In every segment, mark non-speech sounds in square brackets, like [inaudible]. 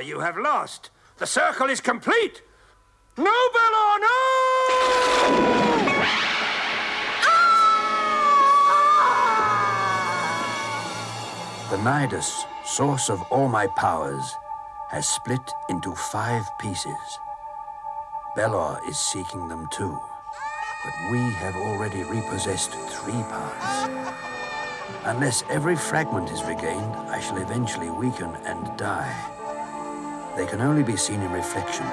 You have lost. The circle is complete. No, Belor, no! The Nidus, source of all my powers, has split into five pieces. Belor is seeking them too, but we have already repossessed three parts. Unless every fragment is regained, I shall eventually weaken and die. They can only be seen in reflection.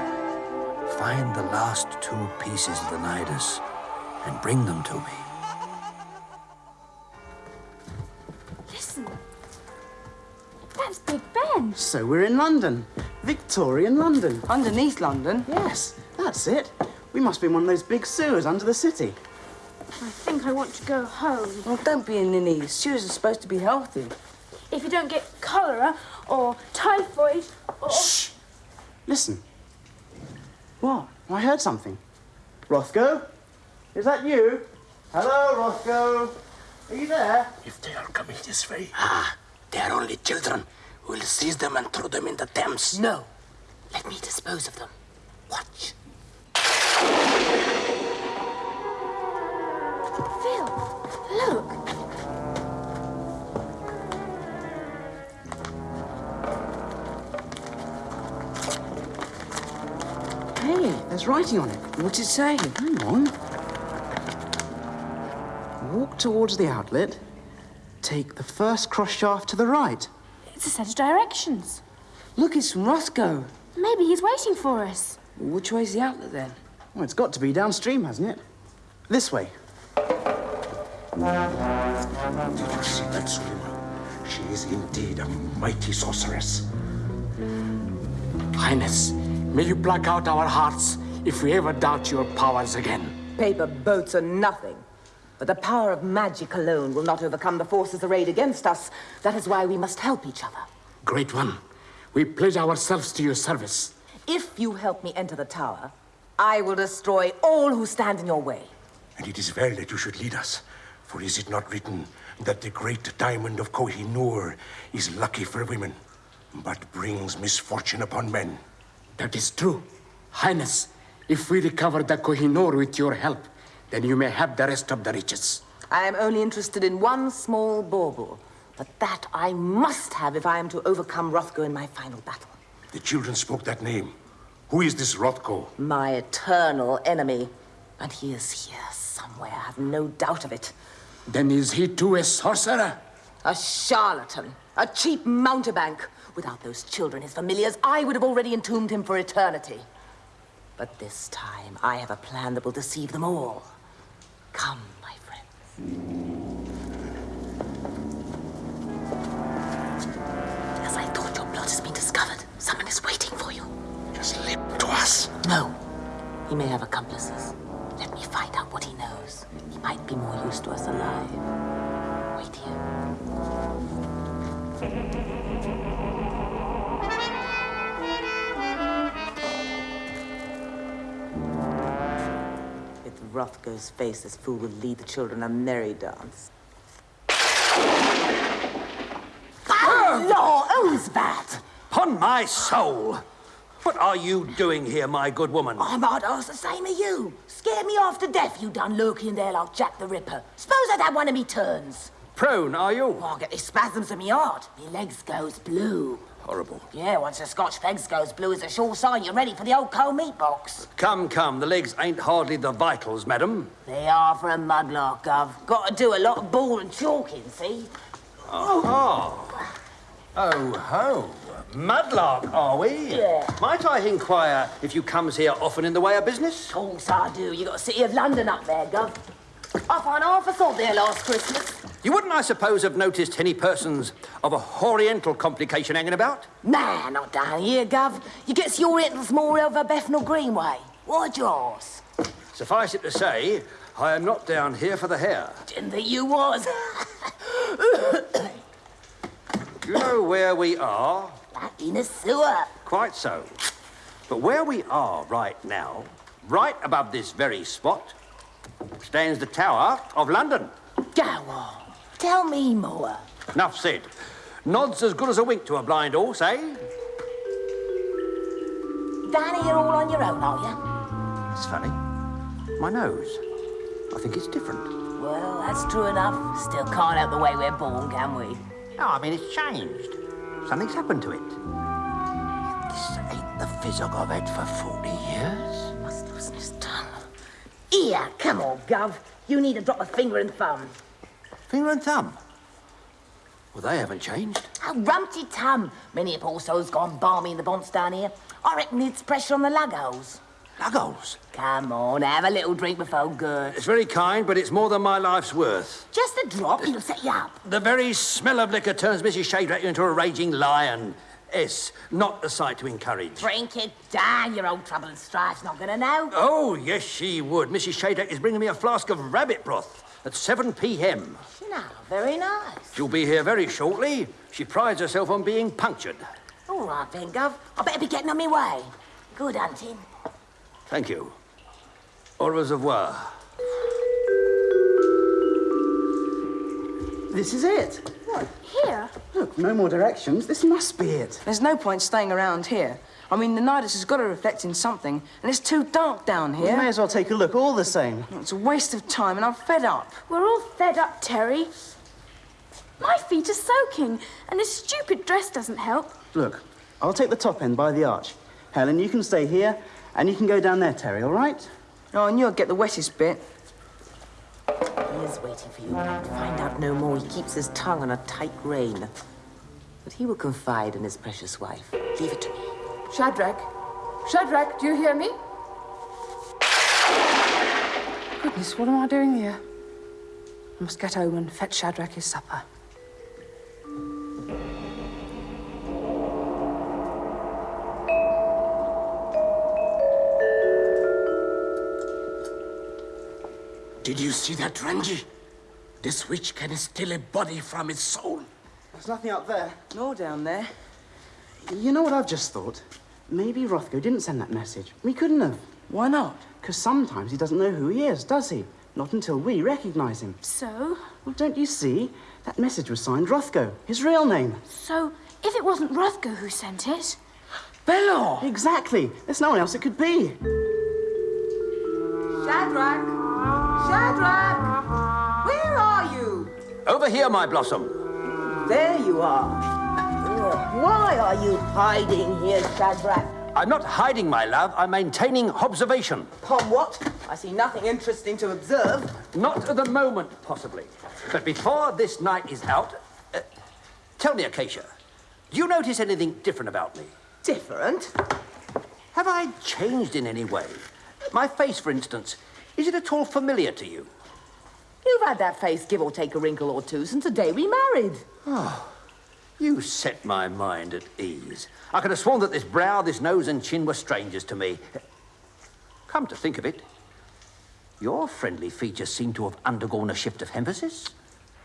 Find the last two pieces of the Nidus and bring them to me. Listen. That's Big Ben. So we're in London. Victorian London. Underneath London? Yes, that's it. We must be in one of those big sewers under the city. I think I want to go home. Well, don't be a ninny. Sewers are supposed to be healthy. If you don't get cholera or typhoid or... Shh! Listen. What? I heard something. Rothgo? Is that you? Hello, Rothgo. Are you there? If they are coming this way, ah, they are only children. We'll seize them and throw them in the Thames. No. Let me dispose of them. Watch. There's writing on it. What's it say? Hang on. Walk towards the outlet. Take the first cross shaft to the right. It's a set of directions. Look, it's from Rothgo. Maybe he's waiting for us. Which way's the outlet then? Well, it's got to be downstream, hasn't it? This way. Did you see that, Suleiman? She is indeed a mighty sorceress. Highness, may you pluck out our hearts if we ever doubt your powers again. Paper boats are nothing. But the power of magic alone will not overcome the forces arrayed against us. That is why we must help each other. Great one, we pledge ourselves to your service. If you help me enter the tower, I will destroy all who stand in your way. And it is well that you should lead us. For is it not written that the great diamond of Kohinoor is lucky for women, but brings misfortune upon men? That is true. Highness, if we recover the Kohinoor with your help, then you may have the rest of the riches. I am only interested in one small bauble. But that I must have if I am to overcome Rothgo in my final battle. The children spoke that name. Who is this Rothgo? My eternal enemy. And he is here somewhere, I have no doubt of it. Then is he too a sorcerer? A charlatan. A cheap mountebank. Without those children, his familiars, I would have already entombed him for eternity. But this time, I have a plan that will deceive them all. Come, my friends. As I thought, your plot has been discovered. Someone is waiting for you. Just slip to us. No. He may have accomplices. Let me find out what he knows. He might be more use to us alive. Wait here. With Rothgo's face, this fool will lead the children a merry dance. Oh Law owns that! Upon my soul! What are you doing here, my good woman? I might ask the same of you. Scared me off to death, you done lurking there like Jack the Ripper. Suppose I'd had one of me turns. Prone, are you? Oh, I get these spasms in my heart. My legs goes blue. Horrible. Yeah, once the Scotch legs goes blue, it's a sure sign you're ready for the old cold meat box. Come, come, the legs ain't hardly the vitals, madam. They are for a mudlark, Gov. Got to do a lot of ball and chalking, see? Oh, Oh ho. Mudlark, are we? Yeah. Might I inquire if you comes here often in the way of business? Course I do. You got a City of London up there, Gov. I on half a thought there last Christmas. You wouldn't, I suppose, have noticed any persons of a oriental complication hanging about? Nah, not down here, Gov. You gets your Orientals more over Bethnal Greenway. What's yours? Suffice it to say, I am not down here for the hair. Didn't think you was. [laughs] You know where we are? In a sewer. Quite so. But where we are right now, right above this very spot, stands the Tower of London. Go on. Tell me more. Enough said. Nod's as good as a wink to a blind horse, eh? Down here all on your own, are you? It's funny. My nose. I think it's different. Well, that's true enough. Still can't help the way we're born, can we? No, I mean, it's changed. Something's happened to it. This ain't the physic I've had for 40 years. Here, come on, Gov. You need to drop a finger and thumb. Finger and thumb. Well, they haven't changed. A rumpty tum. Many a poor soul's gone balmy in the bonds down here. I reckon it's pressure on the lugholes. Luggles. Come on, have a little drink before good. It's very kind, but it's more than my life's worth. Just a drop and it'll set you up. The very smell of liquor turns Mrs. Shadrach into a raging lion. S, not a sight to encourage. Drink it down, your old trouble and strife's not gonna know. Oh, yes, she would. Mrs. Shadrach is bringing me a flask of rabbit broth at 7 p.m. No, very nice. She'll be here very shortly. She prides herself on being punctured. All right then, Gov. I better be getting on my way. Good hunting. Thank you. Au reservoir. This is it. Here? Look, no more directions. This must be it. There's no point staying around here. I mean, the Nidus has got to reflect in something, and it's too dark down here. We may as well take a look, all the same. It's a waste of time, and I'm fed up. We're all fed up, Terry. My feet are soaking, and this stupid dress doesn't help. Look, I'll take the top end by the arch. Helen, you can stay here, and you can go down there, Terry, all right? Oh, and you'll get the wettest bit. He is waiting for you. To find out no more, he keeps his tongue on a tight rein. But he will confide in his precious wife. Leave it to me. Shadrach? Shadrach, do you hear me? Goodness, what am I doing here? I must get home and fetch Shadrach his supper. Did you see that, Ranji? This witch can steal a body from its soul. There's nothing up there. Nor down there. You know what I've just thought? Maybe Rothgo didn't send that message. We couldn't have. Why not? Because sometimes he doesn't know who he is, does he? Not until we recognize him. So? Well, don't you see? That message was signed Rothgo, his real name. So, if it wasn't Rothgo who sent it, Belor! Exactly. There's no one else it could be. Shadrach! Shadrach! Where are you? Over here, my blossom. There you are. Why are you hiding here, Shadrach? I'm not hiding, my love. I'm maintaining observation. Upon what? I see nothing interesting to observe. Not at the moment, possibly. But before this night is out, uh, tell me, Acacia, do you notice anything different about me? Different? Have I changed in any way? My face, for instance, is it at all familiar to you? You've had that face give or take a wrinkle or two since the day we married. Oh, you set my mind at ease. I could have sworn that this brow, this nose, and chin were strangers to me. Come to think of it, your friendly features seem to have undergone a shift of emphasis.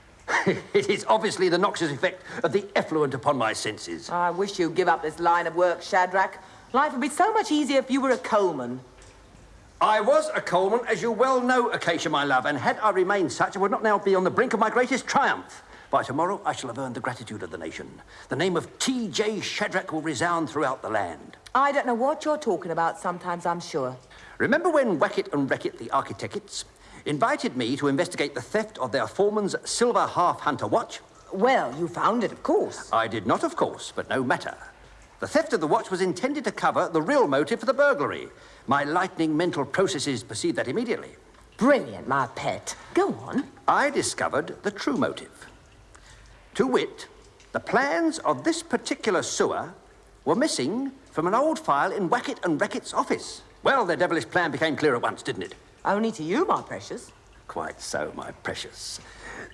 [laughs] it is obviously the noxious effect of the effluent upon my senses. I wish you'd give up this line of work, Shadrach. Life would be so much easier if you were a coalman. I was a coalman, as you well know, Acacia, my love, and had I remained such, I would not now be on the brink of my greatest triumph. By tomorrow, I shall have earned the gratitude of the nation. The name of T.J. Shadrach will resound throughout the land. I don't know what you're talking about sometimes, I'm sure. Remember when Wackett and Wreckett, the architects, invited me to investigate the theft of their foreman's silver half-hunter watch. Well, you found it, of course. I did not, of course, but no matter. The theft of the watch was intended to cover the real motive for the burglary. My lightning mental processes perceived that immediately. Brilliant, my pet. Go on. I discovered the true motive. To wit, the plans of this particular sewer were missing from an old file in Wackett and Reckitt's office. Well, their devilish plan became clear at once, didn't it? Only to you, my precious. Quite so, my precious.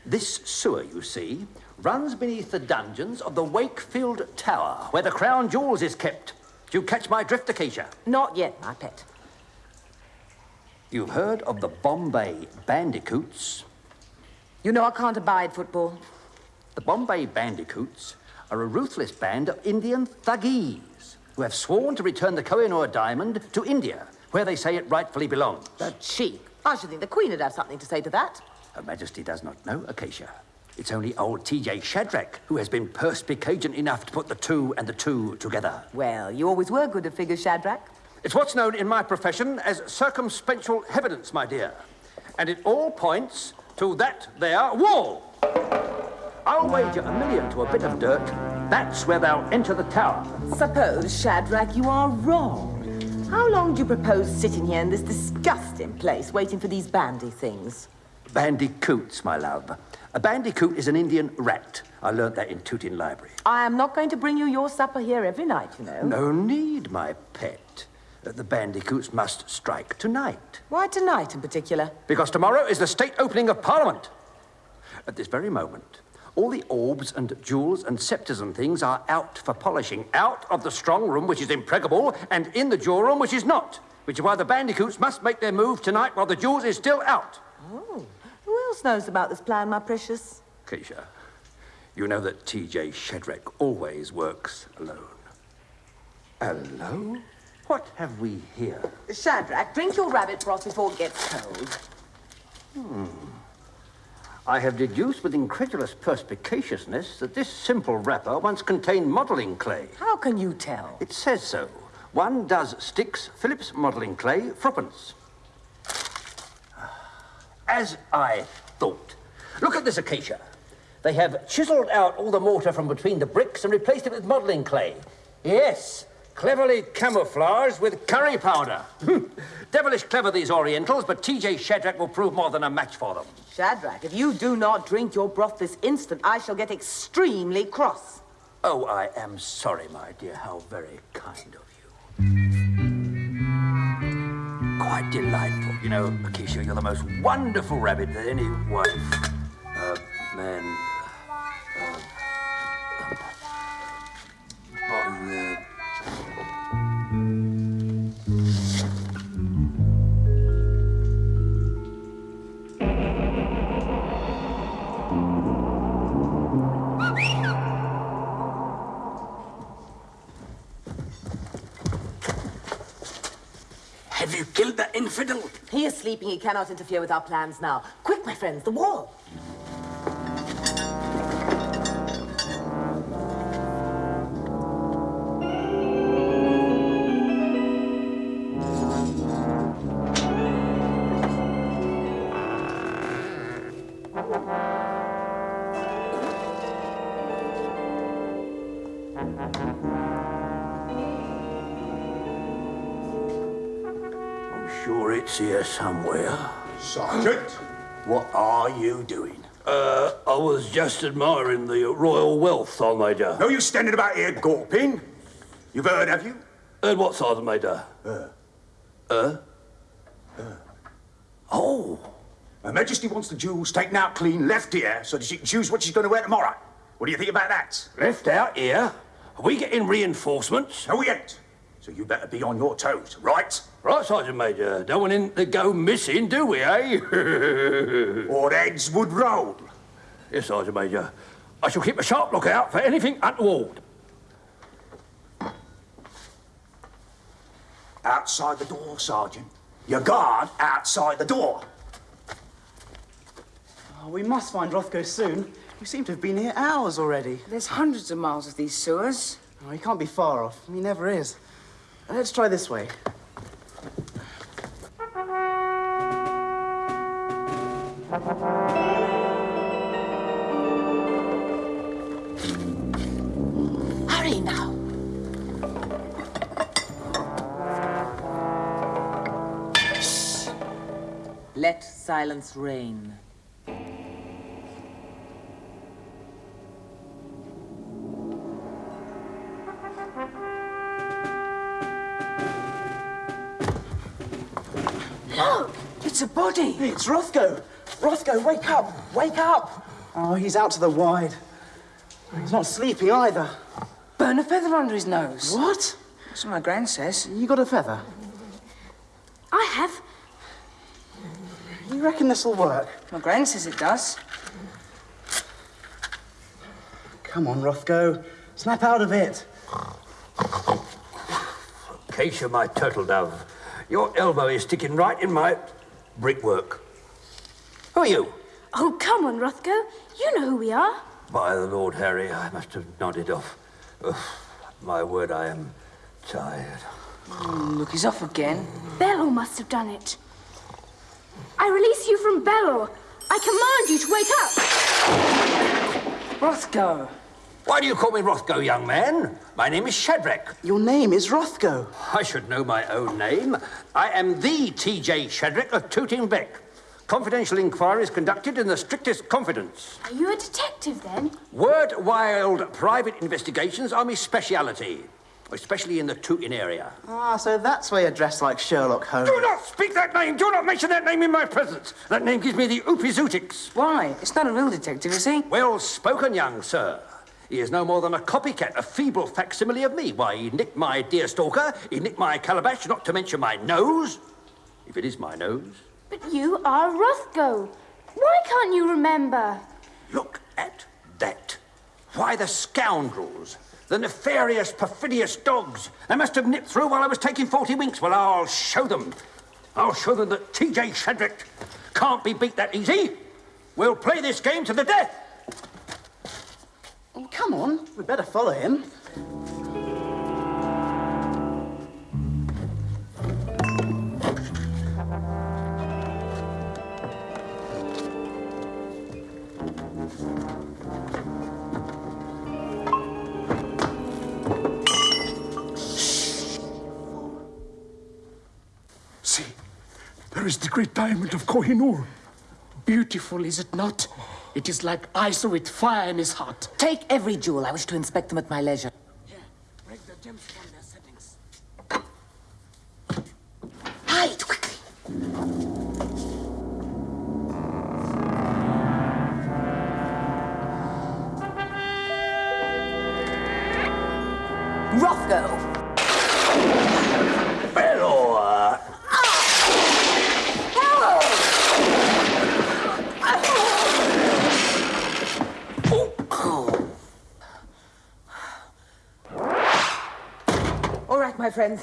This sewer, you see, runs beneath the dungeons of the Wakefield Tower, where the crown jewels is kept. Do you catch my drift, Acacia? Not yet, my pet. You've heard of the Bombay Bandicoots? You know I can't abide football. The Bombay Bandicoots are a ruthless band of Indian thuggees who have sworn to return the Kohinoor diamond to India, where they say it rightfully belongs. The cheek. I should think the Queen would have something to say to that. Her Majesty does not know, Acacia. It's only old T.J. Shadrach who has been perspicacious enough to put the two and the two together. Well, you always were good at figures, Shadrach. It's what's known in my profession as circumstantial evidence, my dear. And it all points to that there wall. I'll wager a million to a bit of dirt. That's where they'll enter the tower. Suppose, Shadrach, you are wrong. How long do you propose sitting here in this disgusting place, waiting for these bandy things? Bandicoots, my love. A bandicoot is an Indian rat. I learnt that in Tooting Library. I am not going to bring you your supper here every night, you know. No need, my pet. Uh, the bandicoots must strike tonight. Why tonight in particular? Because tomorrow is the state opening of Parliament. At this very moment, all the orbs and jewels and sceptres and things are out for polishing. Out of the strong room, which is impregnable, and in the jewel room, which is not. Which is why the bandicoots must make their move tonight while the jewels is still out. Oh, who else knows about this plan, my precious? Keisha, you know that T.J. Shadrach always works alone. Alone? What have we here? Shadrach, drink your rabbit broth before it gets cold. Hmm. I have deduced with incredulous perspicaciousness that this simple wrapper once contained modelling clay. How can you tell? It says so. One does sticks Phillips modelling clay, threepence. As I thought. Look at this acacia. They have chiselled out all the mortar from between the bricks and replaced it with modelling clay. Yes, cleverly camouflaged with curry powder. Hmm. Devilish clever, these Orientals, but T.J. Shadrach will prove more than a match for them. Shadrach, if you do not drink your broth this instant, I shall get extremely cross. Oh, I am sorry, my dear. How very kind of you. Quite delightful. You know, Acacia, you're the most wonderful rabbit that any wife, uh, man, He. Cannot interfere with our plans now. Quick, my friends, the wall. I'm sure it's here somewhere. Sergeant, what are you doing? Uh, I was just admiring the royal wealth, Sergeant Major. No, you standing about here gawping. You've heard, have you? Heard what, Sergeant Major? Uh. Uh? Oh, Her Majesty wants the jewels taken out clean, left here, so that she can choose what she's going to wear tomorrow. What do you think about that? Left out here? Are we getting reinforcements? No, we ain't. So you better be on your toes, right? right, Sergeant Major. Don't want him to go missing, do we, eh? [laughs] Or heads would roll. yes, Sergeant Major. I shall keep a sharp lookout for anything untoward. Outside the door, Sergeant. Your guard outside the door. Oh, we must find Rothgo soon. We seem to have been here hours already. There's hundreds of miles of these sewers. Oh, he can't be far off. He never is. Let's try this way. Hurry now. Shh. Let silence reign. It's a body. It's Rothgo. Rothgo, wake up. Wake up. Oh, he's out to the wide. He's not sleeping either. Burn a feather under his nose. What? That's what my gran says. You got a feather? I have. You reckon this'll work? My gran says it does. Come on, Rothgo. Snap out of it. Acacia, my turtle dove, your elbow is sticking right in my brickwork. Who are you? Oh, come on, Rothgo. You know who we are. By the Lord Harry, I must have nodded off. Ugh, my word, I am tired. Hmm, look, he's off again. Belor must have done it. I release you from Belor. I command you to wake up. Rothgo. Why do you call me Rothgo, young man? My name is Shadrach. Your name is Rothgo. I should know my own name. I am the T.J. Shadrach of Tooting Bec. Confidential inquiries conducted in the strictest confidence. Are you a detective then? Word wild private investigations are my speciality, especially in the Tooting area. Ah, so that's why you're dressed like Sherlock Holmes. Do not speak that name! Do not mention that name in my presence! That name gives me the oopie-zootix. Why? It's not a real detective, is he? Well spoken, young sir. He is no more than a copycat, a feeble facsimile of me. Why, he nicked my deer stalker, he nicked my calabash, not to mention my nose. If it is my nose. But you are Rothgo. Why can't you remember? Look at that. Why, the scoundrels, the nefarious, perfidious dogs. They must have nipped through while I was taking 40 winks. Well, I'll show them. I'll show them that T.J. Shadrach can't be beat that easy. We'll play this game to the death. Come on. We better follow him. See, there is the great diamond of Kohinoor. Beautiful, is it not? It is like ice with fire in his heart. Take every jewel. I wish to inspect them at my leisure. Break the gems from their friends.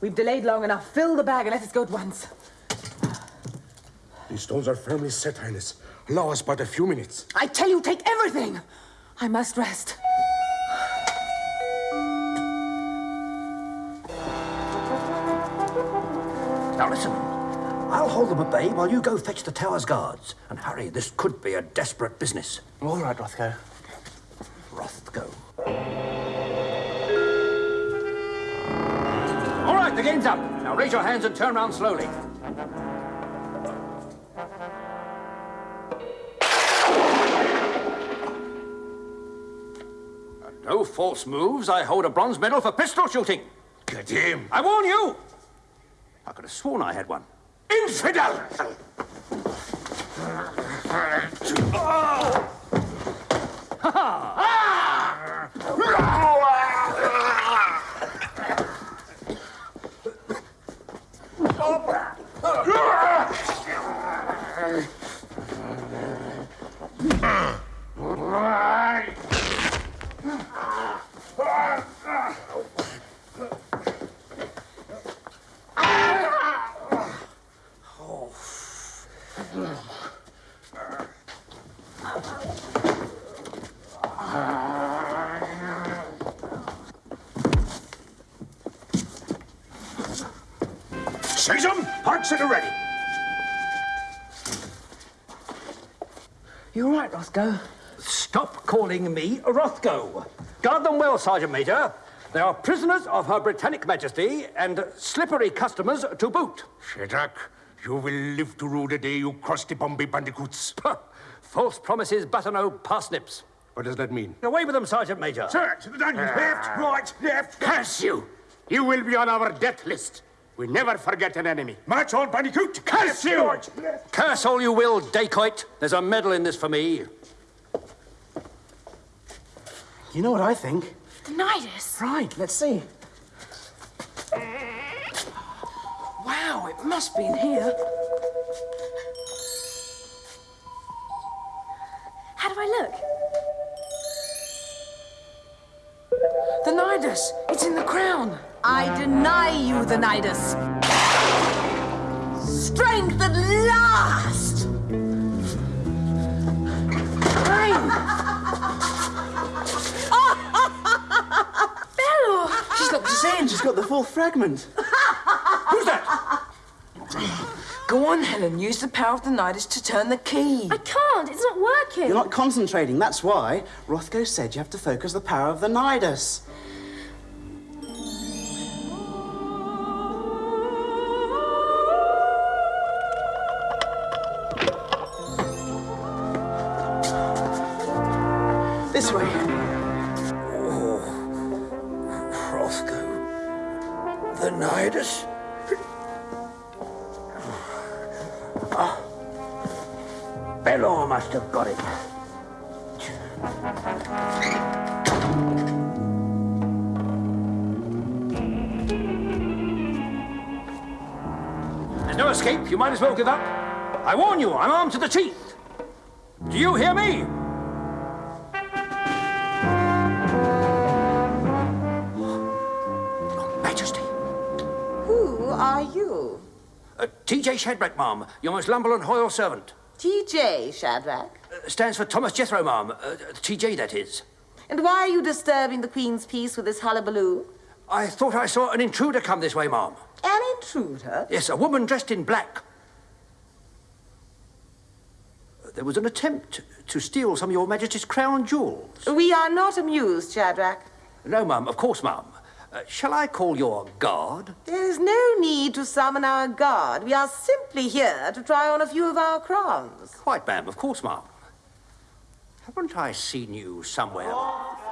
We've delayed long enough. Fill the bag and let us go at once. These stones are firmly set, Highness. Allow us but a few minutes. I tell you, take everything. I must rest. Now listen. I'll hold them at bay while you go fetch the tower's guards. And hurry, this could be a desperate business. All right, Rothgo. Right, the game's up. Now raise your hands and turn around slowly. And no false moves. I hold a bronze medal for pistol shooting. Get him! I warn you! I could have sworn I had one. Infidel! Seize You all right, Rothgo? Stop calling me Rothgo. Guard them well, Sergeant Major. They are prisoners of Her Britannic Majesty and slippery customers to boot. Shadrach, you will live to rue the day you crossed the Bombay bandicoots. False promises butter no parsnips. What does that mean? Away with them, Sergeant Major. Sir, to the dungeon. Ah. Left, right, left. Curse you! You will be on our death list. We never forget an enemy. March on, bandicoot. Curse you! Curse all you will, dacoit. There's a medal in this for me. You know what I think? The Nidus. Right, let's see. Wow, it must be in here. How do I look? The Nidus! It's in the crown! I deny you the Nidus. Strength at last! Got the full fragment. [laughs] Who's that? Go on, Helen, use the power of the Nidus to turn the key. I can't. It's not working. You're not concentrating. That's why Rothgo said you have to focus the power of the Nidus. There's no escape. You might as well give up. I warn you, I'm armed to the teeth. Do you hear me? Your [gasps] Majesty. Who are you? Uh, T.J. Shadrach, ma'am. Your most humble and loyal servant. T.J. Shadrach. Uh, stands for Thomas Jethro, ma'am. Uh, T.J., that is. And why are you disturbing the Queen's peace with this hullabaloo? I thought I saw an intruder come this way, ma'am. An intruder? Yes, a woman dressed in black. There was an attempt to steal some of your Majesty's crown jewels. We are not amused, Shadrach. No, ma'am, of course, ma'am. Uh, shall I call your guard? There is no need to summon our guard. We are simply here to try on a few of our crowns. Quite, ma'am, of course, ma'am. Haven't I seen you somewhere? Rothgo!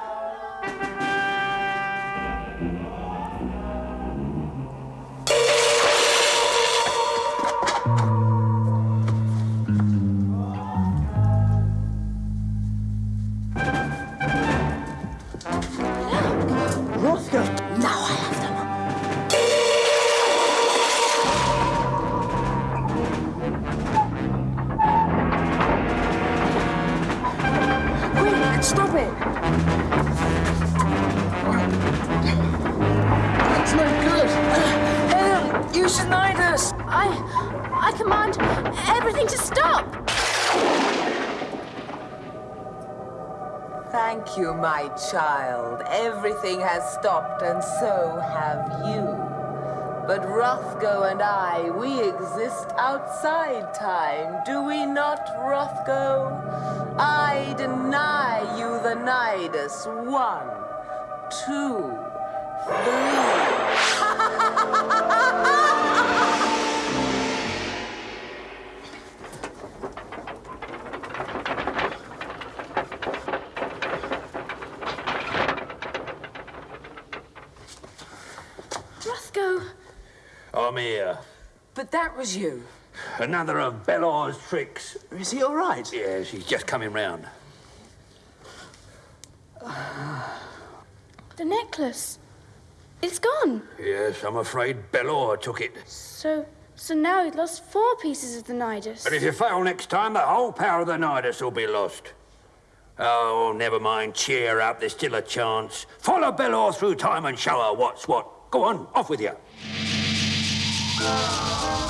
The I. I command everything to stop. Thank you, my child. Everything has stopped, and so have you. But Rothgo and I, we exist outside time, do we not, Rothgo? I deny you the Nidus. One, two, three. [laughs] Rothgo. I'm here. But that was you. Another of Belor's tricks. Is he all right? Yes, he's just coming round. The necklace. It's gone. Yes, I'm afraid Belor took it. So. So now we've lost four pieces of the Nidus. But if you fail next time, the whole power of the Nidus will be lost. Oh, never mind. Cheer up. There's still a chance. Follow Belor through time and show her what's what. Go on, off with you. Oh.